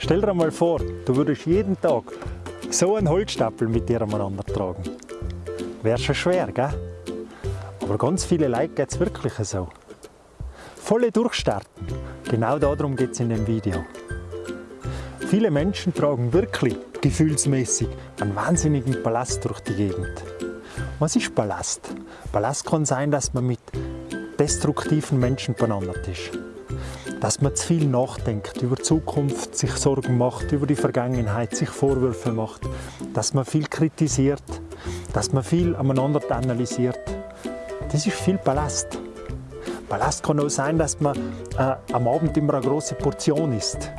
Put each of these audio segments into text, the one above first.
Stell dir mal vor, du würdest jeden Tag so einen Holzstapel mit dir aneinander tragen. Wäre schon schwer, gell? Aber ganz viele Leute geht es wirklich so. Volle durchstarten. Genau darum geht es in dem Video. Viele Menschen tragen wirklich gefühlsmäßig einen wahnsinnigen Ballast durch die Gegend. Was ist Ballast? Ballast kann sein, dass man mit destruktiven Menschen beieinander ist. Dass man zu viel nachdenkt, über die Zukunft sich Sorgen macht, über die Vergangenheit sich Vorwürfe macht, dass man viel kritisiert, dass man viel aneinander analysiert. Das ist viel Ballast. Ballast kann auch sein, dass man äh, am Abend immer eine große Portion isst,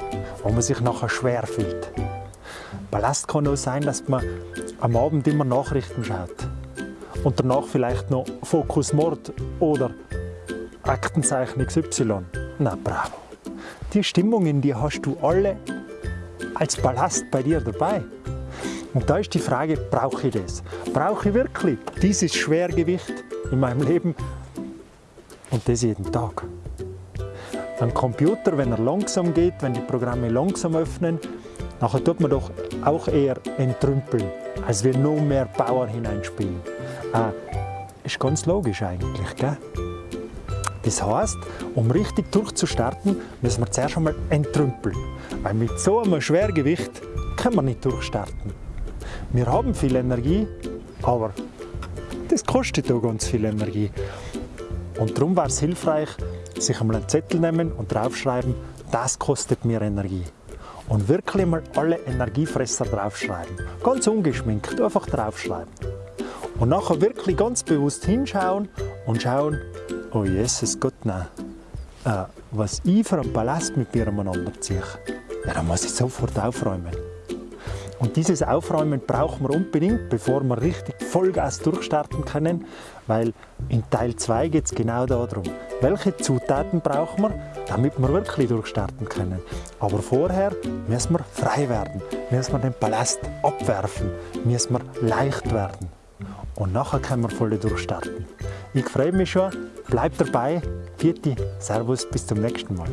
wo man sich nachher schwer fühlt. Ballast kann auch sein, dass man am Abend immer Nachrichten schaut und danach vielleicht noch Fokus Mord oder Aktenzeichen XY. Na bravo. Die Stimmungen, die hast du alle als Ballast bei dir dabei. Und da ist die Frage, brauche ich das? Brauche ich wirklich dieses Schwergewicht in meinem Leben und das jeden Tag? Ein Computer, wenn er langsam geht, wenn die Programme langsam öffnen, nachher tut man doch auch eher entrümpeln, als wir noch mehr Power hineinspielen. Äh, ist ganz logisch eigentlich, gell? Das heißt, um richtig durchzustarten, müssen wir zuerst einmal entrümpeln. Weil mit so einem Schwergewicht können wir nicht durchstarten. Wir haben viel Energie, aber das kostet auch ganz viel Energie. Und darum wäre es hilfreich, sich einmal einen Zettel nehmen und draufschreiben, das kostet mir Energie. Und wirklich mal alle Energiefresser draufschreiben. Ganz ungeschminkt, einfach draufschreiben. Und nachher wirklich ganz bewusst hinschauen und schauen, oh Jesus Gott, nein, äh, was ich für einen Ballast mit mir umeinander ziehe, ja, dann muss ich sofort aufräumen. Und dieses Aufräumen brauchen wir unbedingt, bevor wir richtig Vollgas durchstarten können, weil in Teil 2 geht es genau darum, welche Zutaten brauchen wir, damit wir wirklich durchstarten können. Aber vorher müssen wir frei werden, müssen wir den Ballast abwerfen, müssen wir leicht werden. Und nachher können wir voll durchstarten. Ich freue mich schon, bleibt dabei, Vierte, Servus, bis zum nächsten Mal.